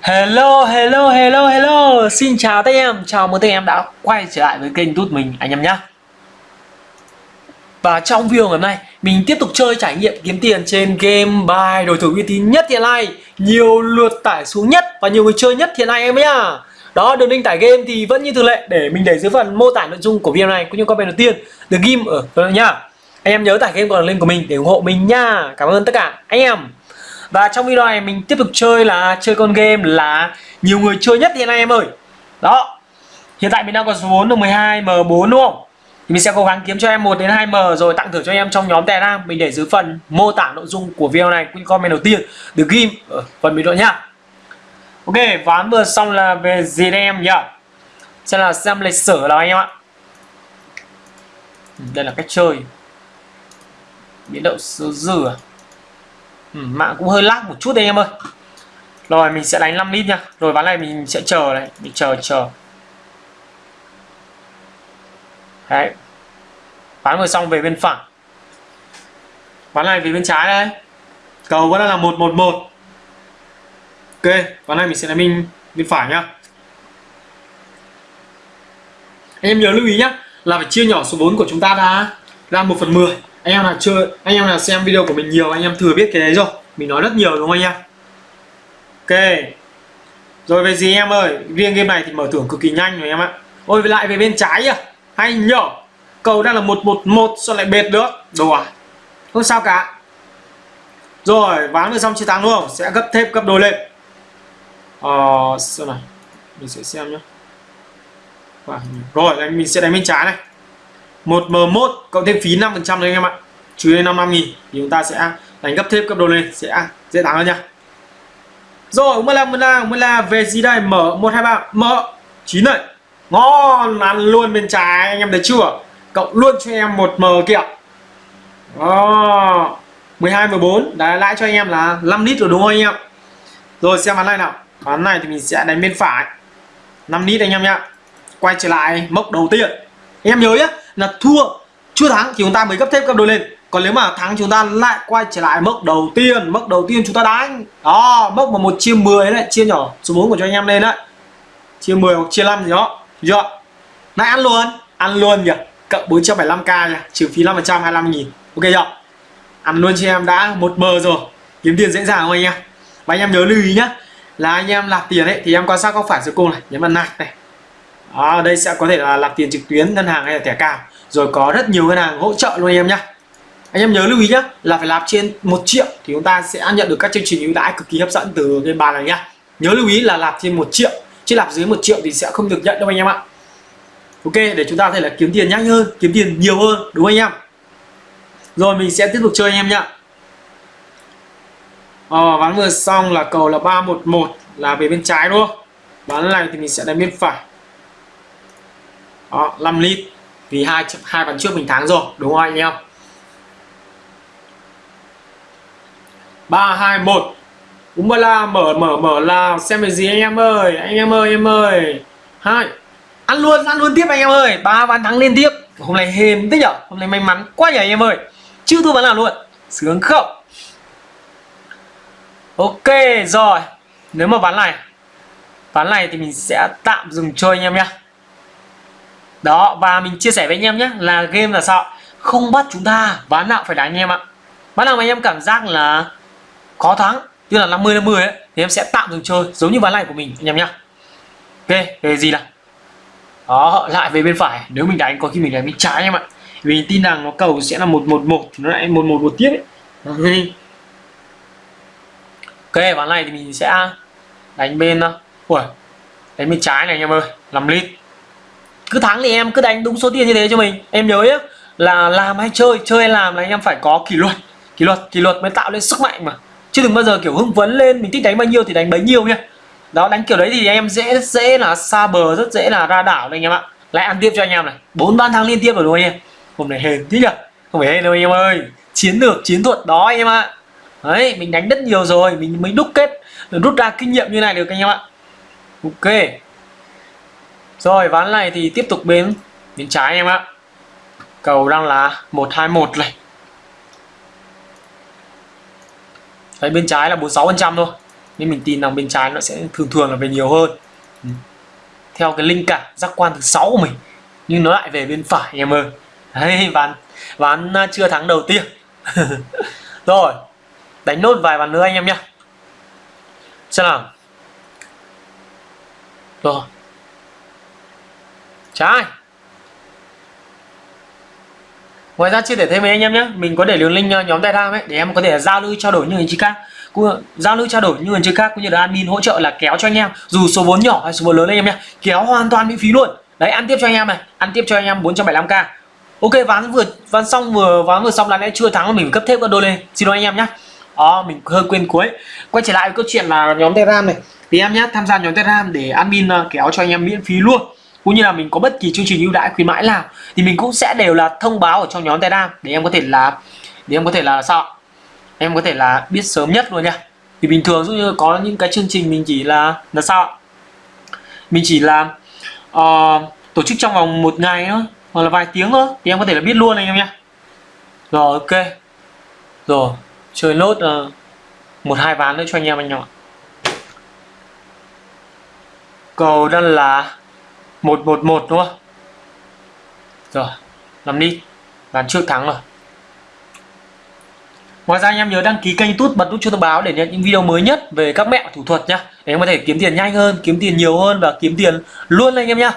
Hello, hello, hello, hello Xin chào tất em, chào mừng tất em đã quay trở lại với kênh tút mình anh em nhé Và trong video ngày hôm nay Mình tiếp tục chơi trải nghiệm kiếm tiền trên game bài đổi thưởng uy tín nhất hiện nay Nhiều lượt tải xuống nhất và nhiều người chơi nhất hiện nay em nhá đó, đường link tải game thì vẫn như thường lệ để mình để dưới phần mô tả nội dung của video này cũng như comment đầu tiên được ghim ở đó nhá. Anh em nhớ tải game còn link của mình để ủng hộ mình nha. Cảm ơn tất cả anh em. Và trong video này mình tiếp tục chơi là chơi con game là nhiều người chơi nhất hiện nay em ơi. Đó. Hiện tại mình đang có số 4 được 12 M4 đúng không? Thì mình sẽ cố gắng kiếm cho em 1 đến 2 M rồi tặng thưởng cho em trong nhóm Telegram. Mình để dưới phần mô tả nội dung của video này cũng comment đầu tiên được ghim ở ờ, phần bình luận nhá. Ok, ván vừa xong là về gì đây em nhỉ? Sẽ là xem lịch sử nào anh em ạ. Đây là cách chơi. Biến động số dừa? Ừ, mạng cũng hơi lag một chút đây em ơi. Rồi mình sẽ đánh 5 lít nha. Rồi ván này mình sẽ chờ này, mình chờ chờ. Đấy. Ván vừa xong về bên phải. Ván này về bên trái đây. Cầu vẫn là 111 ok ván này mình sẽ đánh mình bên phải nhá em nhớ lưu ý nhá là phải chia nhỏ số vốn của chúng ta ra ra 1 phần 10 anh em là chơi, anh em là xem video của mình nhiều, anh em thừa biết cái đấy rồi. Mình nói rất nhiều đúng không anh em? Ok. Rồi về gì em ơi? Riêng game này thì mở thưởng cực kỳ nhanh rồi em ạ. Ôi lại về bên trái à hay nhở? Cầu đang là một một một sao lại bệt nữa đồ à? Không sao cả. Rồi, ván vừa xong chiến thắng đúng không? Sẽ gấp thêm gấp đôi lên. Ờ sao này mình sẽ xem nhá. Rồi mình sẽ đánh bên trái này một m 1 cộng thêm phí 5% trăm đấy anh em ạ. Trừ lên 55 nghìn thì chúng ta sẽ đánh gấp thêm cấp đồ lên, sẽ dễ dàng hơn nha. Rồi mới là mới là mới là về gì đây mở một hai ba mở 9 này ngon, ăn luôn bên trái, anh em thấy chưa? Cộng luôn cho em một m kìa đó 12 14 đã lãi cho anh em là 5 lít rồi đúng không anh em? Rồi, xem ván này nào. Ván này thì mình sẽ đánh bên phải. 5 lít anh em nhá. Quay trở lại mốc đầu tiên. Anh em nhớ nhé là thua. Chưa thắng thì chúng ta mới gấp thêm cấp đôi lên. Còn nếu mà thắng chúng ta lại quay trở lại mốc đầu tiên. Mốc đầu tiên chúng ta đánh. Đó, mốc mà một chia 10 đấy, chia nhỏ số 4 của cho anh em lên đấy. Chia 10 hoặc chia 5 gì đó. Chưa? Lại ăn luôn. Ăn luôn nhỉ cộng 475k nhỉ trừ phí 5 25 nghìn. Ok chưa? Ăn luôn cho em. Đã một bờ rồi. Kiếm tiền dễ dàng không anh em? Và anh em nhớ lưu ý nhá, là anh em nạp tiền ấy thì em quan sát góc phải dưới cùng này, nhấn vào nạp này à, đây sẽ có thể là nạp tiền trực tuyến ngân hàng hay là thẻ cào rồi có rất nhiều ngân hàng hỗ trợ luôn anh em nhá. Anh em nhớ lưu ý nhé là phải nạp trên một triệu thì chúng ta sẽ nhận được các chương trình ưu đãi cực kỳ hấp dẫn từ cái bàn này nhá. Nhớ lưu ý là nạp trên một triệu chứ nạp dưới một triệu thì sẽ không được nhận đâu anh em ạ. Ok để chúng ta có thể là kiếm tiền nhanh hơn kiếm tiền nhiều hơn đúng không anh em? Rồi mình sẽ tiếp tục chơi anh em nhá. Ờ, ván vừa xong là cầu là 311 là về bên trái đúng không? Ván này thì mình sẽ đánh bên phải. Đó, 5 lít. Vì hai hai ván trước mình thắng rồi, đúng không anh em? 3 2 1. Mở mở mở là xem về gì anh em ơi, anh em ơi em ơi. Hai. Ăn luôn, ăn luôn tiếp anh em ơi. ba ván thắng liên tiếp. Hôm nay hên thế nhở? Hôm nay may mắn quá nhỉ anh em ơi. Chưa thua ván nào luôn. Sướng không? Ok rồi Nếu mà ván này Ván này thì mình sẽ tạm dừng chơi anh em nhé đó, và mình chia sẻ với anh em nhé, Là game là sao? Không bắt chúng ta ván nào phải đánh anh em ạ. Ván nào mà anh em cảm giác là Khó thắng tức là 50 50 ấy, Thì em sẽ tạm dừng chơi, Giống như ván này của mình, anh em nhá. Ok, về gì nào? Đó, lại về bên phải, Nếu mình đánh có khi mình đánh bên trái anh em ạ. Vì tin rằng nó cầu sẽ là 111 Thì nó lại 111 tiếp ấy. Ok. Ván này thì mình sẽ đánh bên ủa ui, đánh bên trái này anh em ơi 5 lít cứ thắng thì em cứ đánh đúng số tiền như thế cho mình. Em nhớ nhé là làm hay chơi chơi hay làm là anh em phải có kỷ luật. Kỷ luật kỷ luật mới tạo lên sức mạnh mà. Chứ đừng bao giờ kiểu hưng phấn lên, mình thích đánh bao nhiêu thì đánh bấy nhiêu nhá. Đó, đánh kiểu đấy thì em dễ dễ là xa bờ, rất dễ là ra đảo đây anh em ạ. Lại ăn tiếp cho anh em này. Bốn ban thắng liên tiếp rồi đúng không anh em? Hôm nay hên tí nhỉ? Không phải hên đâu anh em ơi. Chiến lược, chiến thuật đó anh em ạ. Đấy, mình đánh rất nhiều rồi, mình mới đúc kết, rút ra kinh nghiệm như này được anh em ạ. Ok rồi, ván này thì tiếp tục bên bên trái anh em ạ. Cầu đang là 121 này. Đấy, bên trái là 46 phần trăm thôi. Nên mình tin rằng bên trái nó sẽ thường thường là về nhiều hơn. Ừ. theo cái linh cảm giác quan thứ sáu của mình. Nhưng nó lại về bên phải, em ơi. Đấy, ván ván à, chưa thắng đầu tiên. Rồi, đánh nốt vài ván nữa anh em nhé xem nào. Rồi trái. Ngoài ra chia sẻ thêm với anh em nhé. Mình có để đường link ờ, nhóm telegram ấy, để em có thể giao lưu trao đổi như người chị khác giao lưu trao đổi như người chơi khác, cũng như là admin hỗ trợ là kéo cho anh em, dù số vốn nhỏ hay số vốn lớn anh em nhé, kéo hoàn toàn miễn phí luôn. Đấy, ăn tiếp cho anh em này, ăn tiếp cho anh em 475k ok, ván vừa, ván xong vừa, ván vừa xong là lẽ chưa thắng mình cấp thêm con đôi lên. Xin lỗi anh em nhé. Đó, mình hơi quên cuối. Quay trở lại với câu chuyện là nhóm telegram này. Thì em nhé, tham gia nhóm telegram để admin ờ, kéo cho anh em miễn phí luôn cũng như là mình có bất kỳ chương trình ưu đãi khuyến mãi nào thì mình cũng sẽ đều là thông báo ở trong nhóm telegram để em có thể là để em có thể là sao em có thể là biết sớm nhất luôn nha. Thì bình thường dụ như có những cái chương trình mình chỉ là là sao mình chỉ là uh, tổ chức trong vòng một ngày thôi hoặc là vài tiếng thôi thì em có thể là biết luôn anh em nhé rồi ok. Rồi chơi nốt uh, một hai ván nữa cho anh em anh em ạ. Cầu đang là 111 đúng không rồi làm đi bán trước thắng rồi Ngoài ra anh em nhớ đăng ký kênh tút bật nút chuông thông báo để nhận những video mới nhất về các mẹo thủ thuật nhá. Để em có thể kiếm tiền nhanh hơn, kiếm tiền nhiều hơn và kiếm tiền luôn anh em nhá.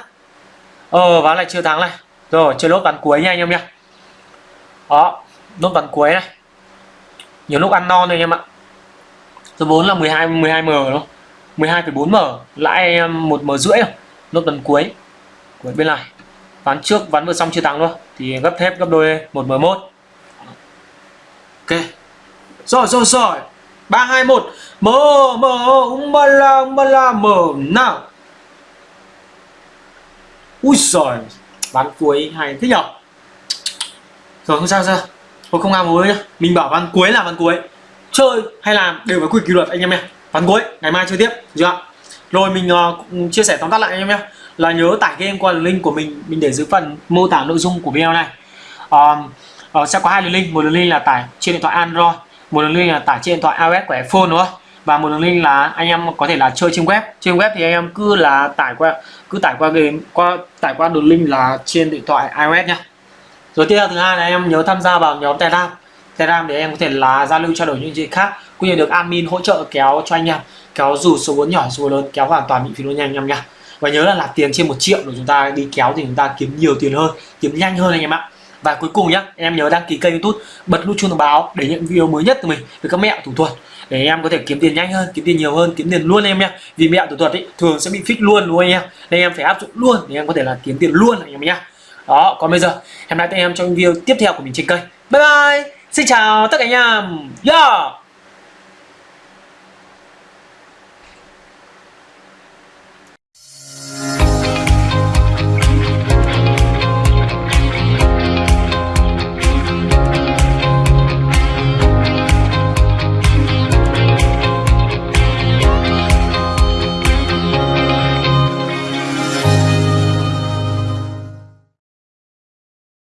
Ờ ván lại chưa thắng này. Rồi chơi lốt ván cuối nha anh em nhá. Đó, lốt ván cuối này. Nhiều lúc ăn non rồi anh em ạ. Số vốn là 12 12 m đúng không? 12,4 m, lãi um, em 1 m rưỡi rồi nốt ván cuối. của bên này. Ván trước, ván vừa xong chưa thắng luôn. Thì gấp thép, gấp đôi 1 m 1 Ok. Rồi rồi rồi. Ba, hai, một. Mở mở umbala umbala mở. Nào. Ui giời. Ván cuối hay thế nhở? Rồi, không sao sao. Tôi không ngang mối nhá. Mình bảo ván cuối là ván cuối. Chơi hay làm đều phải quy kỷ luật, anh em nhé. Ván cuối, ngày mai chơi tiếp chưa rồi mình uh, chia sẻ tóm tắt lại anh em nhé. Là nhớ tải game qua link của mình. Mình để dưới phần mô tả nội dung của video này. Uh, uh, sẽ có hai đường link. Một đường link là tải trên điện thoại android một đường link là tải trên điện thoại iOS của iPhone đúng không? Và một đường link là anh em có thể là chơi trên web. Trên web thì anh em cứ là tải qua cứ tải qua game qua tải qua đường link là trên điện thoại iOS nhá. Rồi tiếp theo thứ hai là anh em nhớ tham gia vào nhóm Telegram. Telegram để em có thể là giao lưu trao đổi những chuyện khác cũng như được admin hỗ trợ kéo cho anh em, kéo dù số vốn nhỏ, số vốn lớn, kéo hoàn toàn miễn phí luôn nhanh anh em nha. Và nhớ là nạp tiền trên một triệu để chúng ta đi kéo thì chúng ta kiếm nhiều tiền hơn, kiếm nhanh hơn anh em ạ. Và cuối cùng nhé em nhớ đăng ký kênh youtube bật nút chuông thông báo để nhận video mới nhất từ mình với các mẹo thủ thuật. Để em có thể kiếm tiền nhanh hơn, kiếm tiền nhiều hơn, kiếm tiền luôn em nhé vì mẹo thủ thuật ấy thường sẽ bị fix luôn luôn anh em? Nên em phải áp dụng luôn để em có thể là kiếm tiền luôn anh em nhé đó, còn bây giờ em lại các em trong video tiếp theo của mình trên kênh. Bye bye! Xin chào tất cả anh em! Yeah!